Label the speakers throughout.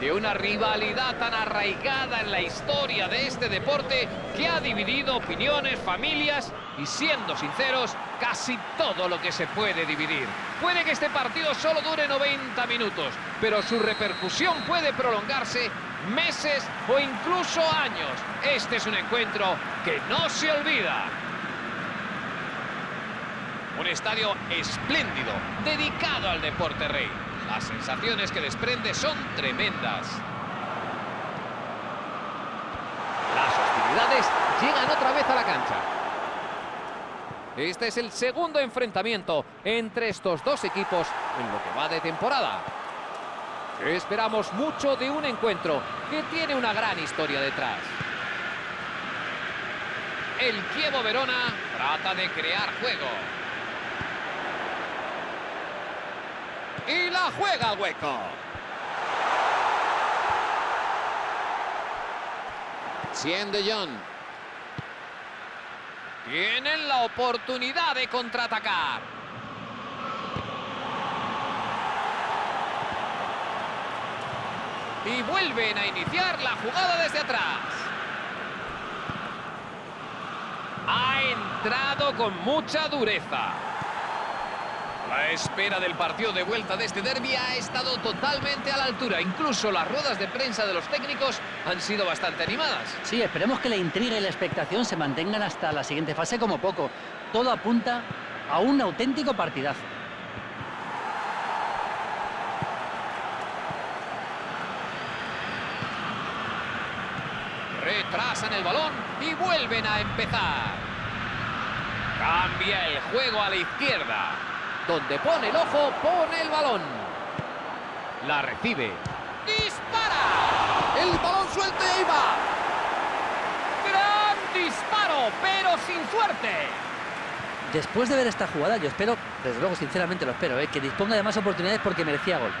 Speaker 1: de una rivalidad tan arraigada en la historia de este deporte que ha dividido opiniones, familias y siendo sinceros, casi todo lo que se puede dividir. Puede que este partido solo dure 90 minutos, pero su repercusión puede prolongarse meses o incluso años. Este es un encuentro que no se olvida. Un estadio espléndido, dedicado al deporte rey. Las sensaciones que desprende son tremendas. Las hostilidades llegan otra vez a la cancha. Este es el segundo enfrentamiento entre estos dos equipos en lo que va de temporada. Esperamos mucho de un encuentro que tiene una gran historia detrás. El Kievo Verona trata de crear juego. Y la juega al hueco. Cien de Jong. Tienen la oportunidad de contraatacar. Y vuelven a iniciar la jugada desde atrás. Ha entrado con mucha dureza. La espera del partido de vuelta de este derby ha estado totalmente a la altura. Incluso las ruedas de prensa de los técnicos han sido bastante animadas.
Speaker 2: Sí, esperemos que la intriga y la expectación se mantengan hasta la siguiente fase como poco. Todo apunta a un auténtico partidazo.
Speaker 1: Retrasan el balón y vuelven a empezar. Cambia el juego a la izquierda. Donde pone el ojo, pone el balón. La recibe. ¡Dispara! El balón suelto y ahí va. ¡Gran disparo, pero sin suerte!
Speaker 2: Después de ver esta jugada, yo espero, desde luego, sinceramente lo espero, ¿eh? que disponga de más oportunidades porque merecía gol.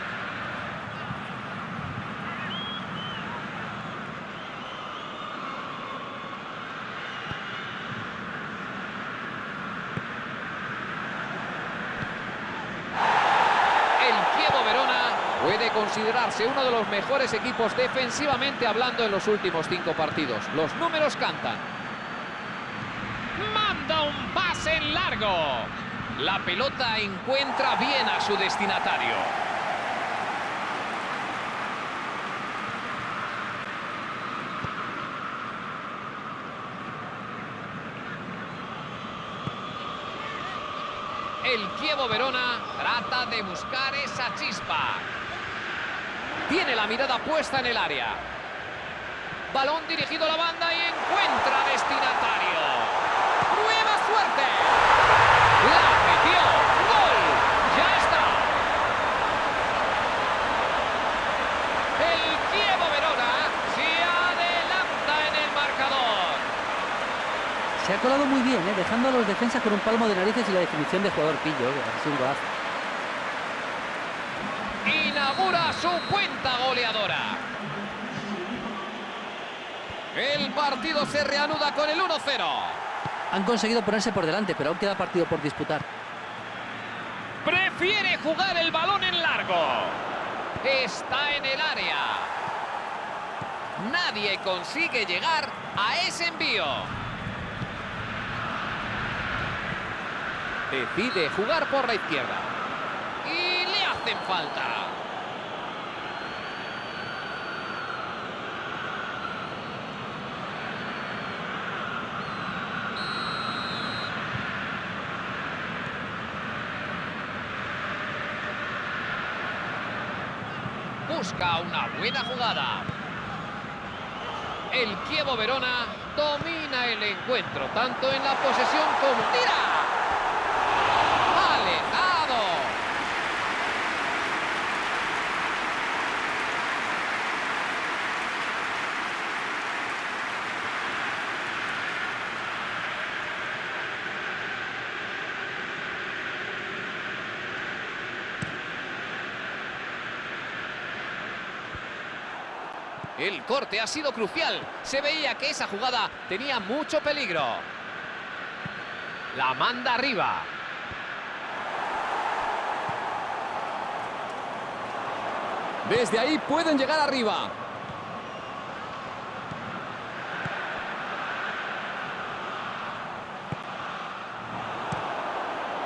Speaker 1: Considerarse uno de los mejores equipos defensivamente hablando en los últimos cinco partidos. Los números cantan. Manda un pase en largo. La pelota encuentra bien a su destinatario. El Kievo Verona trata de buscar esa chispa. Tiene la mirada puesta en el área. Balón dirigido a la banda y encuentra destinatario. ¡Nueva suerte! ¡La metió! ¡Gol! ¡Ya está! El Kievo Verona se adelanta en el marcador.
Speaker 2: Se ha colado muy bien, ¿eh? dejando a los defensas con un palmo de narices y la definición de jugador pillo. Es un golazo
Speaker 1: inaugura su cuenta goleadora. El partido se reanuda con el 1-0.
Speaker 2: Han conseguido ponerse por delante, pero aún queda partido por disputar.
Speaker 1: Prefiere jugar el balón en largo. Está en el área. Nadie consigue llegar a ese envío. Decide jugar por la izquierda. Y le hacen falta. Busca una buena jugada. El Kievo Verona domina el encuentro, tanto en la posesión como... ¡Tira! El corte ha sido crucial. Se veía que esa jugada tenía mucho peligro. La manda arriba.
Speaker 3: Desde ahí pueden llegar arriba.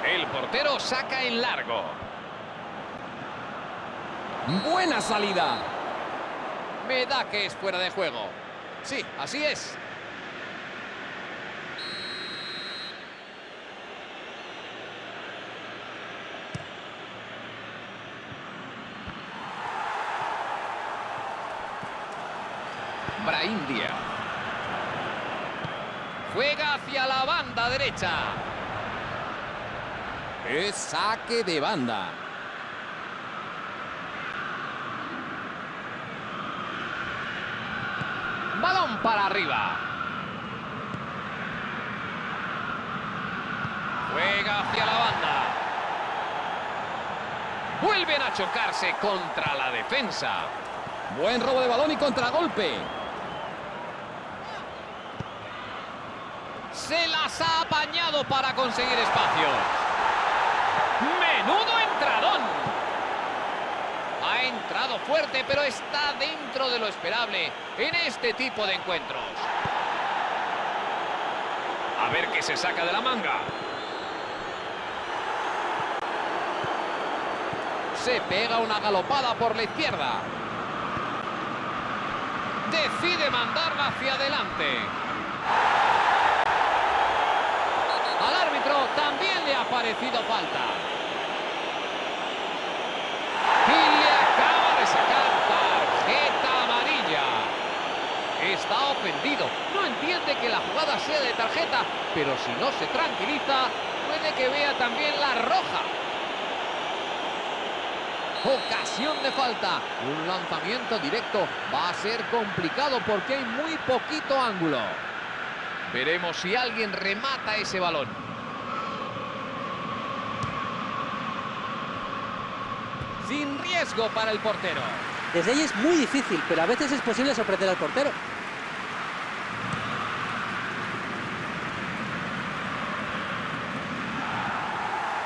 Speaker 1: El portero saca en largo.
Speaker 3: Buena salida.
Speaker 1: Me da que es fuera de juego. Sí, así es. Brahim Díaz. Juega hacia la banda derecha.
Speaker 3: Es saque de banda.
Speaker 1: Balón para arriba. Juega hacia la banda. Vuelven a chocarse contra la defensa.
Speaker 3: Buen robo de balón y contragolpe.
Speaker 1: Se las ha apañado para conseguir espacio. ¡Menudo entradón! Entrado fuerte, pero está dentro de lo esperable en este tipo de encuentros. A ver qué se saca de la manga. Se pega una galopada por la izquierda. Decide mandarla hacia adelante. Al árbitro también le ha parecido falta. Y le acaba de sacar tarjeta amarilla. Está ofendido. No entiende que la jugada de tarjeta, pero si no se tranquiliza, puede que vea también la roja. Ocasión de falta. Un lanzamiento directo va a ser complicado porque hay muy poquito ángulo. Veremos si alguien remata ese balón. Sin riesgo para el portero.
Speaker 2: Desde ahí es muy difícil, pero a veces es posible sorprender al portero.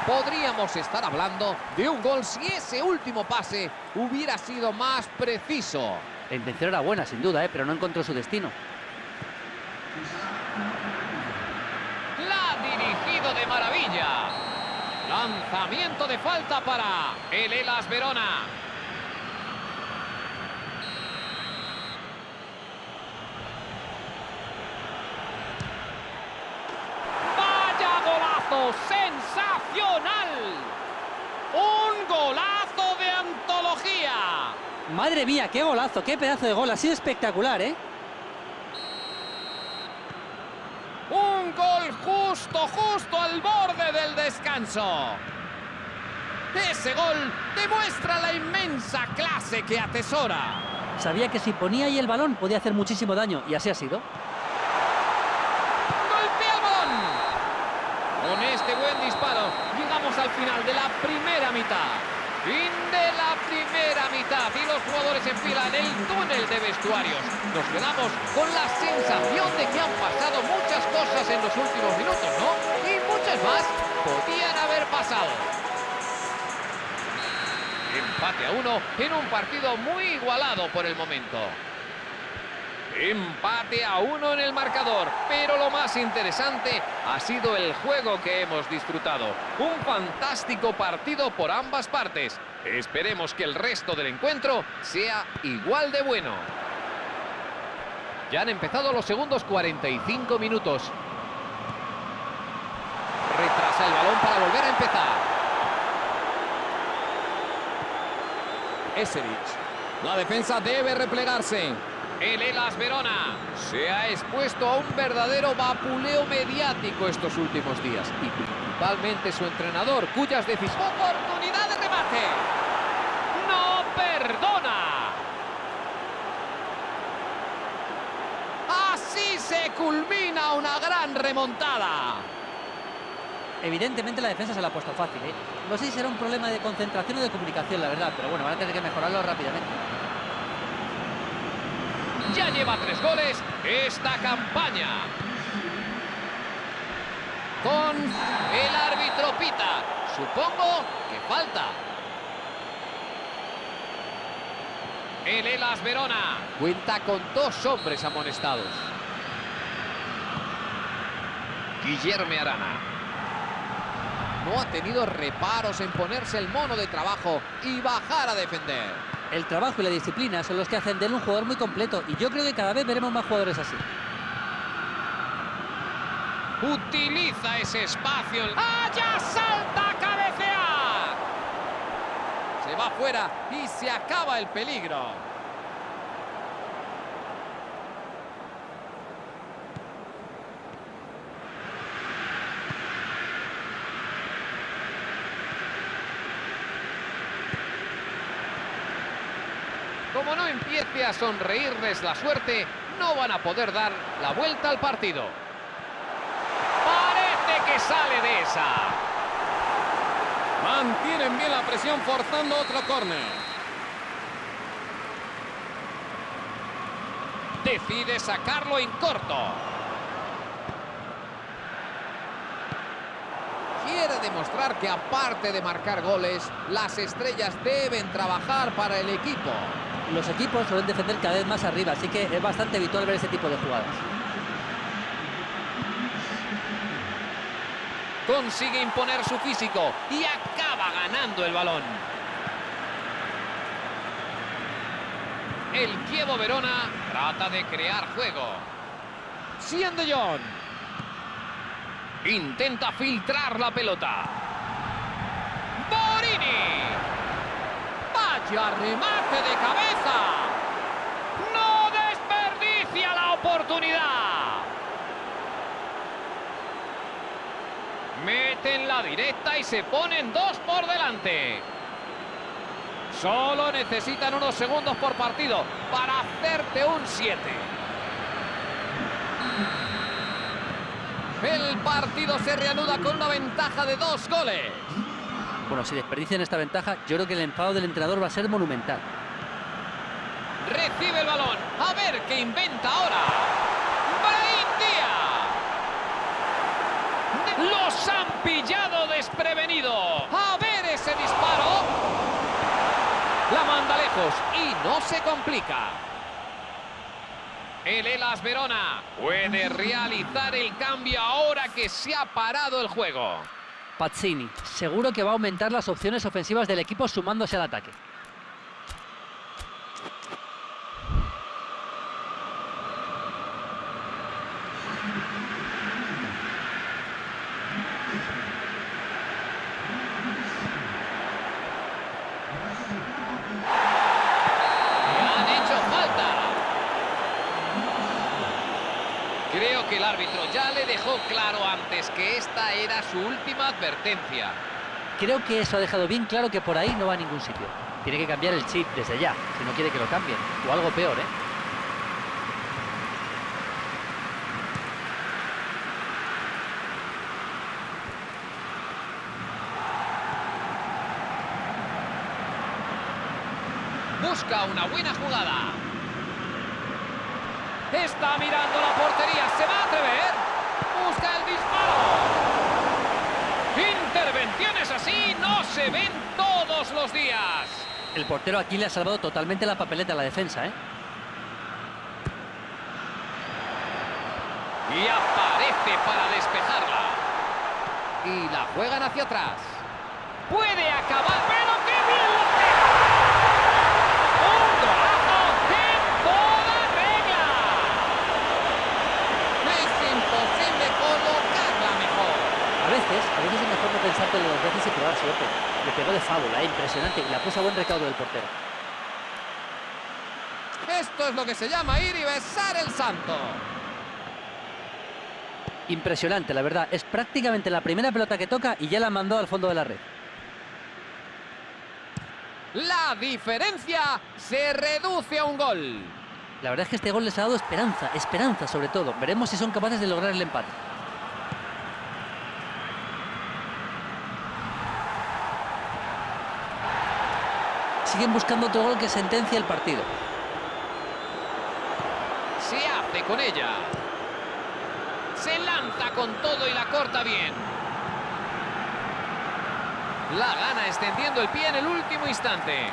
Speaker 1: Podríamos estar hablando de un gol si ese último pase hubiera sido más preciso.
Speaker 2: La intención era buena, sin duda, ¿eh? pero no encontró su destino.
Speaker 1: La ha dirigido de maravilla. Lanzamiento de falta para el Elas Verona. ¡Un golazo de antología!
Speaker 2: Madre mía, qué golazo, qué pedazo de gol. Ha sido espectacular, ¿eh?
Speaker 1: Un gol justo, justo al borde del descanso. Ese gol demuestra la inmensa clase que atesora.
Speaker 2: Sabía que si ponía ahí el balón podía hacer muchísimo daño, y así ha sido.
Speaker 1: ¡Golpea el balón! Con este buen disparo llegamos al final de la primera mitad. Fin de la primera mitad y los jugadores en fila en el túnel de vestuarios. Nos quedamos con la sensación de que han pasado muchas cosas en los últimos minutos, ¿no? Y muchas más podían haber pasado. Empate a uno en un partido muy igualado por el momento. Empate a uno en el marcador, pero lo más interesante ha sido el juego que hemos disfrutado. Un fantástico partido por ambas partes. Esperemos que el resto del encuentro sea igual de bueno. Ya han empezado los segundos 45 minutos. Retrasa el balón para volver a empezar.
Speaker 3: Eserich. La defensa debe replegarse.
Speaker 1: El Elas Verona se ha expuesto a un verdadero vapuleo mediático estos últimos días y principalmente su entrenador, cuyas decisiones... ¡Oportunidad de remate! ¡No perdona! Así se culmina una gran remontada.
Speaker 2: Evidentemente la defensa se la ha puesto fácil, ¿eh? No sé si será un problema de concentración o de comunicación, la verdad, pero bueno, van a tener que mejorarlo rápidamente.
Speaker 1: Ya lleva tres goles esta campaña. Con el árbitro Pita. Supongo que falta. El Elas Verona cuenta con dos hombres amonestados. Guillermo Arana. No ha tenido reparos en ponerse el mono de trabajo y bajar a defender.
Speaker 2: El trabajo y la disciplina son los que hacen de él un jugador muy completo y yo creo que cada vez veremos más jugadores así.
Speaker 1: Utiliza ese espacio. ¡Allá salta a cabecear! Se va fuera y se acaba el peligro. Como no empiece a sonreírles la suerte, no van a poder dar la vuelta al partido. Parece que sale de esa.
Speaker 3: Mantienen bien la presión forzando otro córner.
Speaker 1: Decide sacarlo en corto. Quiere demostrar que aparte de marcar goles, las estrellas deben trabajar para el equipo.
Speaker 2: Los equipos suelen defender cada vez más arriba, así que es bastante habitual ver ese tipo de jugadas.
Speaker 1: Consigue imponer su físico y acaba ganando el balón. El Kievo Verona trata de crear juego. Cien de. Intenta filtrar la pelota. Borini. Vaya remate de cabeza. No desperdicia la oportunidad. Meten la directa y se ponen dos por delante. Solo necesitan unos segundos por partido para hacerte un 7. El partido se reanuda con una ventaja de dos goles.
Speaker 2: Bueno, si desperdician esta ventaja, yo creo que el enfado del entrenador va a ser monumental.
Speaker 1: Recibe el balón. A ver qué inventa ahora. Brahim Díaz. Los han pillado desprevenido. A ver ese disparo. La manda lejos y no se complica. El Elas Verona puede realizar el cambio ahora que se ha parado el juego.
Speaker 2: Pazzini, seguro que va a aumentar las opciones ofensivas del equipo sumándose al ataque.
Speaker 1: Le han hecho falta. Creo que el árbitro ya le dejó claro antes que esta era su última advertencia.
Speaker 2: Creo que eso ha dejado bien claro que por ahí no va a ningún sitio. Tiene que cambiar el chip desde ya, si no quiere que lo cambien. O algo peor, ¿eh?
Speaker 1: Busca una buena jugada. Está mirando la portería. ¿Se va a atrever? Busca el disparo. Intervenciones así no se ven todos los días.
Speaker 2: El portero aquí le ha salvado totalmente la papeleta a la defensa, ¿eh?
Speaker 1: Y aparece para despejarla. Y la juegan hacia atrás. Puede acabar, pero qué bien lo deja. ¡Un golazo en toda regla! Es imposible colocarla mejor.
Speaker 2: A veces, a dos veces y probar suerte. Le pegó de fábula, ¿eh? impresionante, y la puso a buen recaudo del portero.
Speaker 1: Esto es lo que se llama ir y besar el santo.
Speaker 2: Impresionante, la verdad. Es prácticamente la primera pelota que toca y ya la mandó al fondo de la red.
Speaker 1: La diferencia se reduce a un gol.
Speaker 2: La verdad es que este gol les ha dado esperanza, esperanza sobre todo. Veremos si son capaces de lograr el empate. Siguen buscando otro gol que sentencia el partido.
Speaker 1: Se hace con ella. Se lanza con todo y la corta bien. La gana extendiendo el pie en el último instante.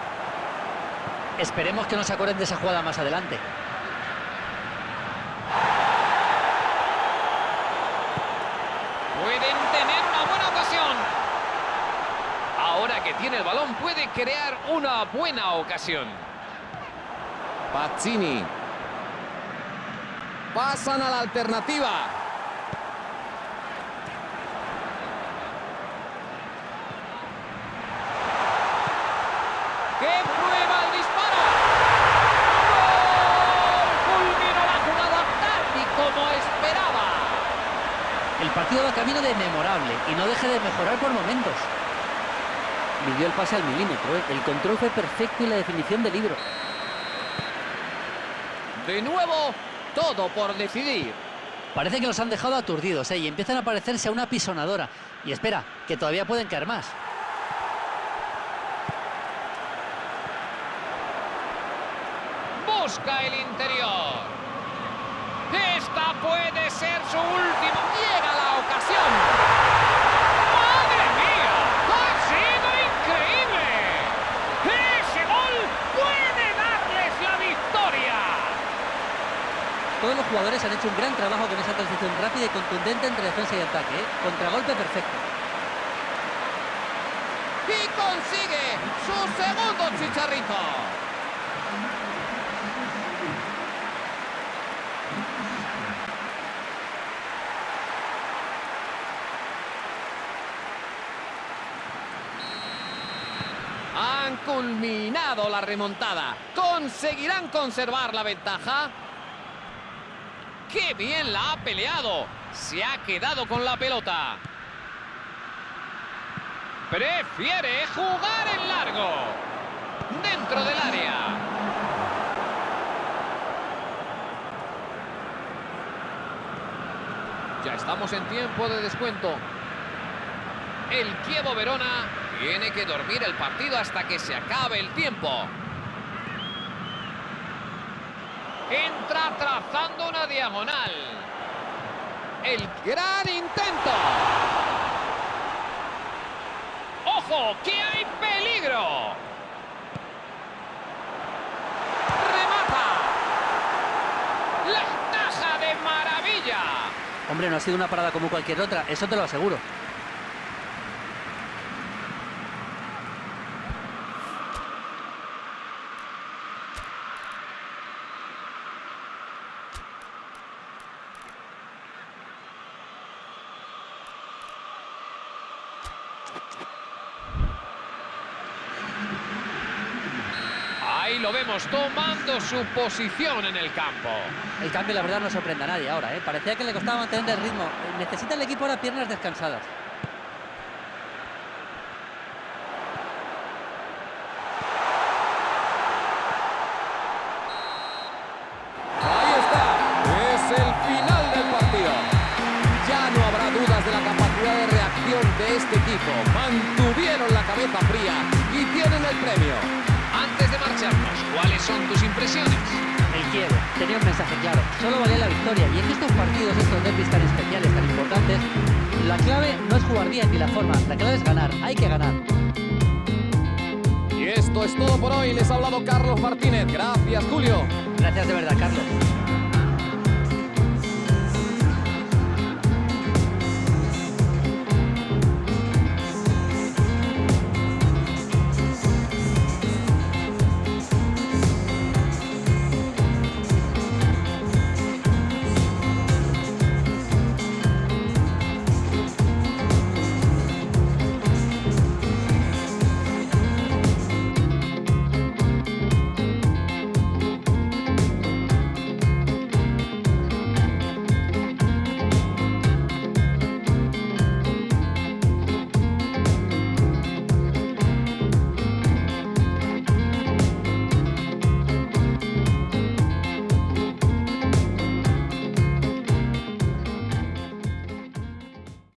Speaker 2: Esperemos que no se acuerden de esa jugada más adelante.
Speaker 1: Pueden tener una buena ocasión. Ahora que tiene el balón puede crear una buena ocasión.
Speaker 3: Pazzini. Pasan a la alternativa.
Speaker 1: ¡Que prueba el disparo! ¡Gol! Culminó la jugada tal y como esperaba.
Speaker 2: El partido va camino de memorable y no deje de mejorar por momentos. Midió el pase al milímetro, ¿eh? el control fue perfecto y la definición de libro.
Speaker 1: De nuevo, todo por decidir.
Speaker 2: Parece que los han dejado aturdidos ¿eh? y empiezan a parecerse a una pisonadora. Y espera, que todavía pueden caer más.
Speaker 1: Busca el interior. Esta puede ser su última. Llega la ocasión. ¡Madre mía! ¡Ha sido increíble! ¡Ese gol puede darles la victoria!
Speaker 2: Todos los jugadores han hecho un gran trabajo con esa transición rápida y contundente entre defensa y ataque. ¿eh? Contragolpe perfecto.
Speaker 1: Y consigue su segundo chicharrito. Han culminado la remontada. ¿Conseguirán conservar la ventaja? ¡Qué bien la ha peleado! Se ha quedado con la pelota. Prefiere jugar en largo. Dentro del área. Ya estamos en tiempo de descuento. El Kievo Verona tiene que dormir el partido hasta que se acabe el tiempo. Entra trazando una diagonal. El gran intento. ¡Ojo! ¡Que hay peligro! ¡Remata! ¡La taja de maravilla!
Speaker 2: Hombre, no ha sido una parada como cualquier otra, eso te lo aseguro.
Speaker 1: Ahí lo vemos tomando su posición en el campo.
Speaker 2: El cambio, la verdad, no sorprende a nadie ahora. ¿eh? Parecía que le costaba mantener el ritmo. Necesita el equipo ahora piernas descansadas.
Speaker 3: Ahí está. Es el final del partido. Ya no habrá dudas de la capacidad de reacción de este equipo. Mantuvieron la cabeza fría y tienen el premio.
Speaker 1: Marcharnos, ¿cuáles son tus impresiones?
Speaker 2: El Kievo tenía un mensaje claro. Solo valía la victoria. Y en estos partidos, estos derbis tan especiales, tan importantes, la clave no es jugar bien ni la forma. La clave es ganar. Hay que ganar.
Speaker 3: Y esto es todo por hoy. Les ha hablado Carlos Martínez. Gracias, Julio.
Speaker 2: Gracias de verdad, Carlos.